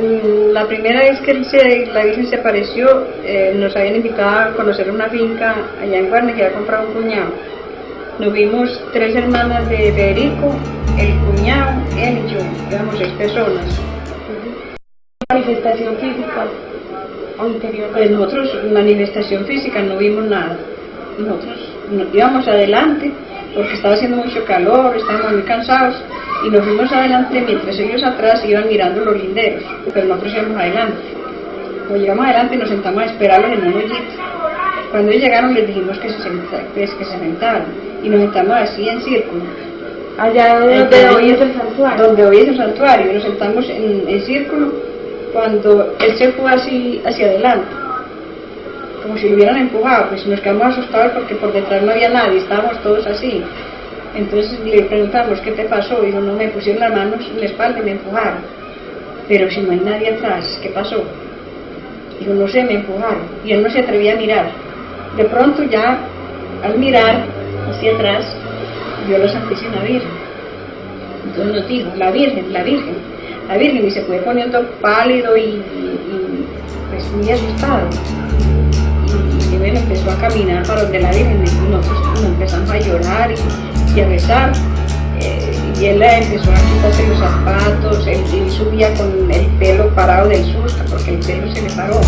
mm, la primera vez que se- la Virgen se apareció, eh, nos habían invitado a conocer una finca allá en Guarne que había comprado un cuñado. Nos vimos tres hermanas de Federico, el cuñado, él y yo, éramos seis personas. Manifestación física o interior. Pues nosotros, manifestación física, no vimos nada. Nosotros nos íbamos adelante porque estaba haciendo mucho calor, estábamos muy cansados y nos fuimos adelante mientras ellos atrás iban mirando los linderos, pero nosotros íbamos adelante. Cuando llegamos adelante nos sentamos a esperarlos en un hoyito. Cuando ellos llegaron les dijimos que se, pues, que se sentaran y nos sentamos así en círculo. Allá donde hoy es el santuario. Donde hoy es el santuario, y nos sentamos en, en círculo cuando él se fue así hacia adelante, como si lo hubieran empujado, pues nos quedamos asustados porque por detrás no había nadie, estábamos todos así. Entonces le preguntamos, ¿qué te pasó? Dijo, no, me pusieron las manos en la espalda y me empujaron. Pero si no hay nadie atrás, ¿qué pasó? Dijo, no sé, me empujaron. Y él no se atrevía a mirar. De pronto ya, al mirar hacia atrás, vio la Santísima Virgen. Entonces nos dijo, la Virgen, la Virgen, la Virgen, y se fue poniendo pálido y, y- y, pues muy asustado. Y, y bueno, empezó a caminar para donde la Virgen, y nosotros nos empezamos a llorar y, y a rezar. eh, y él empezó a quitarse los zapatos, él, él subía con el pelo parado del susto, porque el pelo se le paró.